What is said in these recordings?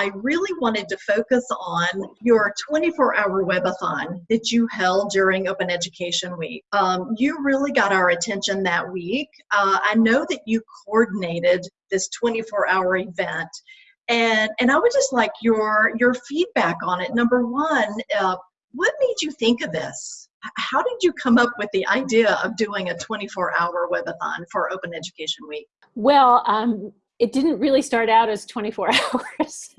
I really wanted to focus on your 24 hour webathon that you held during Open Education Week. Um, you really got our attention that week. Uh, I know that you coordinated this 24 hour event. And, and I would just like your your feedback on it. Number one, uh, what made you think of this? How did you come up with the idea of doing a 24 hour webathon for Open Education Week? Well, um, it didn't really start out as 24 hours.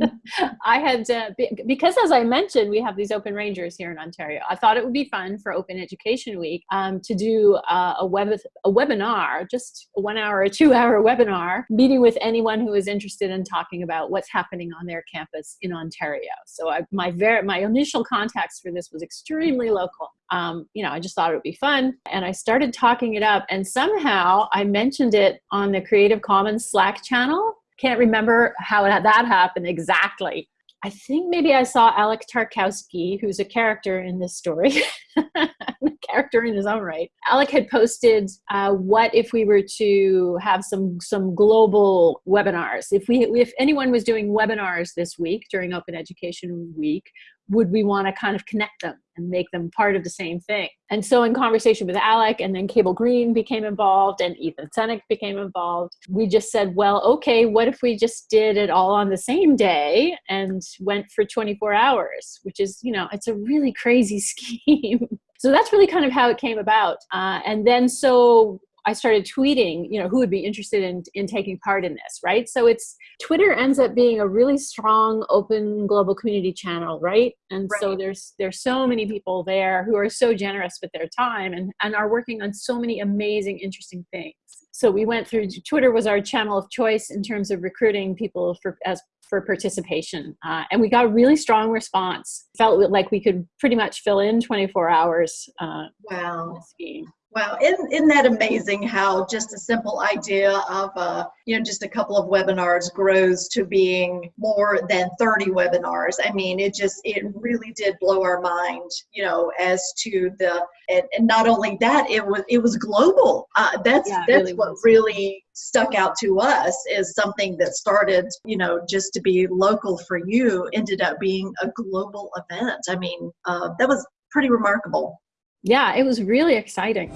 I had, uh, because as I mentioned, we have these open rangers here in Ontario. I thought it would be fun for Open Education Week um, to do uh, a, web, a webinar, just a one hour or two hour webinar, meeting with anyone who is interested in talking about what's happening on their campus in Ontario. So I, my, very, my initial context for this was extremely local um, you know, I just thought it would be fun. And I started talking it up and somehow I mentioned it on the Creative Commons Slack channel. Can't remember how that happened exactly. I think maybe I saw Alec Tarkowski, who's a character in this story, a character in his own right. Alec had posted, uh, "What if we were to have some some global webinars? If we if anyone was doing webinars this week during Open Education Week, would we want to kind of connect them and make them part of the same thing? And so in conversation with Alec and then Cable Green became involved and Ethan Senack became involved, we just said, well, okay, what if we just did it all on the same day and went for 24 hours, which is, you know, it's a really crazy scheme. so that's really kind of how it came about. Uh, and then so I started tweeting, you know, who would be interested in, in taking part in this, right? So it's Twitter ends up being a really strong open global community channel, right? And right. so there's there's so many people there who are so generous with their time and, and are working on so many amazing, interesting things. So we went through Twitter was our channel of choice in terms of recruiting people for as for participation. Uh, and we got a really strong response. Felt like we could pretty much fill in 24 hours uh, wow. scheme. Wow, isn't, isn't that amazing how just a simple idea of, uh, you know, just a couple of webinars grows to being more than 30 webinars. I mean, it just, it really did blow our mind, you know, as to the, and, and not only that, it was, it was global. Uh, that's, yeah, that's really what was. really stuck out to us is something that started, you know, just to be local for you ended up being a global event. I mean, uh, that was pretty remarkable yeah, it was really exciting.